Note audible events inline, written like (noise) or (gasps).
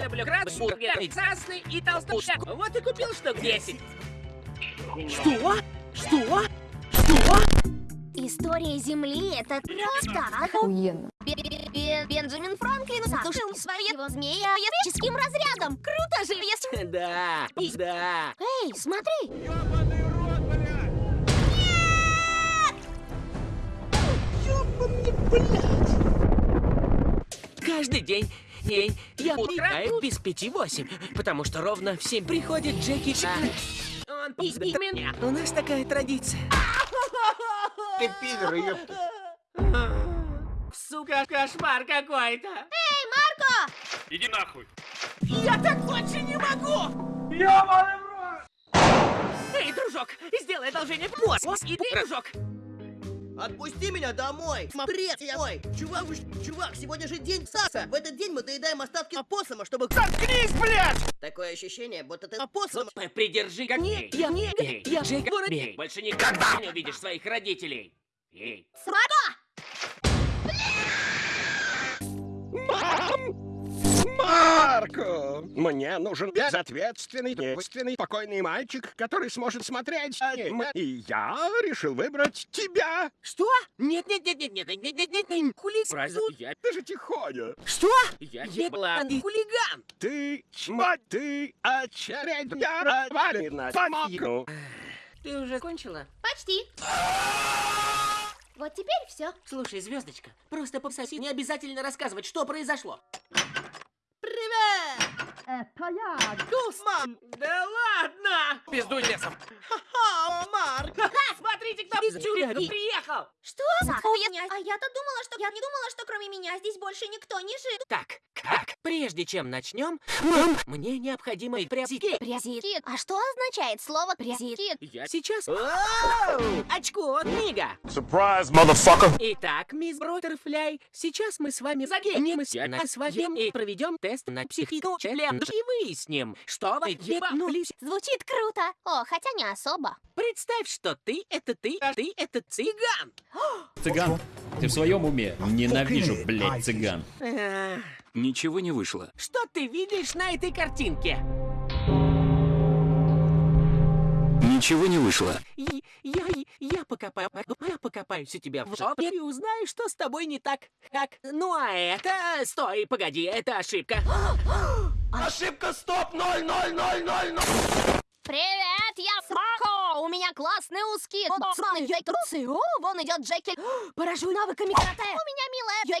Я люблю крабсбургер, красный и толстушек. Вот и купил штук 10. Что? Что? Что? История Земли — это просто Охуенно. Бе- Бе- Бенджамин Франклин задушил своего змея электрическим разрядом. Круто же, если... Да, да. Эй, смотри! Каждый день, день я играю без пяти восемь, потому что ровно в семь приходит Джеки Чан. Он пиздит меня. У нас такая традиция. Ты пидор, ёпта. Сука, кошмар какой-то. Эй, Марко! Иди нахуй. Я так больше не могу! Эй, дружок, сделай одолжение. Вот, и ты, дружок. Отпусти меня домой! Смотри, мой! Чувак, уж- чувак, сегодня же день Саса! В этот день мы доедаем остатки опоссума, чтобы... Заткнись, блядь! Такое ощущение, будто ты опоссум... Придержи как не, я не я же. Больше никогда не увидишь своих родителей. Эй, Марко! Мне нужен безответственный, девственный, спокойный мальчик, который сможет смотреть аниме. И я решил выбрать тебя. что? Нет, нет, нет, нет, нет, нет, нет, нет, нет, нет, кулис. Сразу я, Ты же тихоня. что? Я еблан хулиган. Ты чмать, ты очередная развалина. Помогу. Ты уже кончила? Почти. (gasps) Вот теперь все. Слушай, звездочка, просто пососи, не обязательно рассказывать, что произошло. Привет! Мам, да ладно! Пиздуй лесом. Ха, Марк! (laughs) Ха, смотрите, кто из тюрьмы приехал! Что? Охуенно. А я-то думала, что... Я не думала, что кроме меня здесь больше никто не жил. Так, как? Прежде чем начнем, мне необходимо прясики. Презит. А что означает слово презит? Я сейчас... Очко, книга! Surprise, motherfucker. Итак, мисс Броттерфляй, сейчас мы с вами загенемся на своем и проведем тест на психику челлендж и выясним, что вы ебанулись. Звучит круто. О, хотя не особо. Представь, что ты — это ты, а ты — это цыган. Цыган, ты в своем уме? Ненавижу, блядь, цыган. Ничего не вышло. Что ты видишь на этой картинке? Ничего не вышло. И- Я, я покопаю, я покопаюсь у тебя в жопе и узнаю, что с тобой не так. Как? Ну а это... Стой, погоди, это ошибка. Ошибка, стоп, ноль, ноль, ноль, ноль, ноль. Привет, я Смако! У меня классные узкие боцманы трусы. О, вон идет Джеки. Поражу навыками карате. У меня милая